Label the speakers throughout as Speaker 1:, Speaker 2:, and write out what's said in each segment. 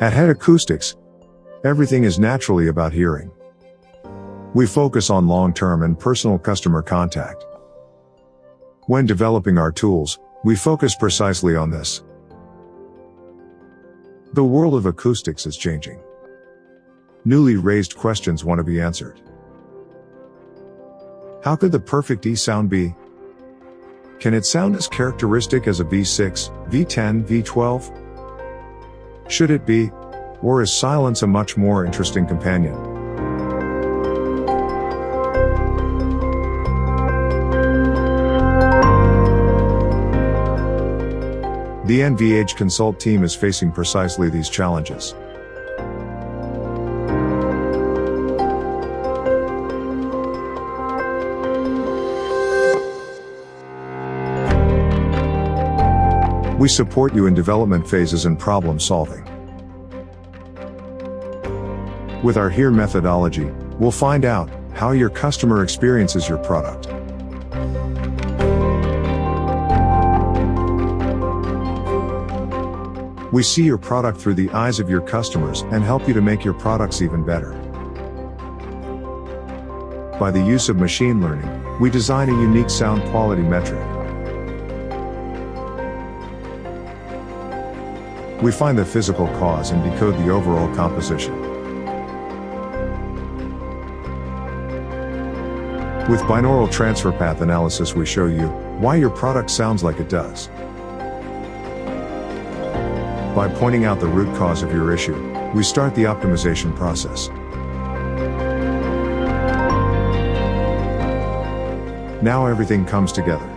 Speaker 1: At Head Acoustics, everything is naturally about hearing. We focus on long-term and personal customer contact. When developing our tools, we focus precisely on this. The world of acoustics is changing. Newly raised questions want to be answered. How could the perfect E sound be? Can it sound as characteristic as a V6, V10, V12? Should it be? Or is silence a much more interesting companion? The NVH Consult team is facing precisely these challenges. We support you in development phases and problem solving. With our HEAR methodology, we'll find out how your customer experiences your product. We see your product through the eyes of your customers and help you to make your products even better. By the use of machine learning, we design a unique sound quality metric. We find the physical cause and decode the overall composition. With binaural transfer path analysis we show you why your product sounds like it does. By pointing out the root cause of your issue, we start the optimization process. Now everything comes together.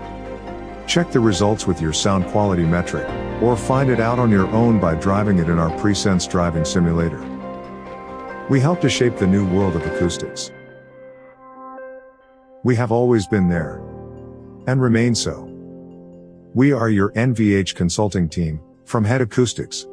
Speaker 1: Check the results with your sound quality metric, or find it out on your own by driving it in our Presense driving simulator. We help to shape the new world of acoustics. We have always been there. And remain so. We are your NVH consulting team, from Head Acoustics.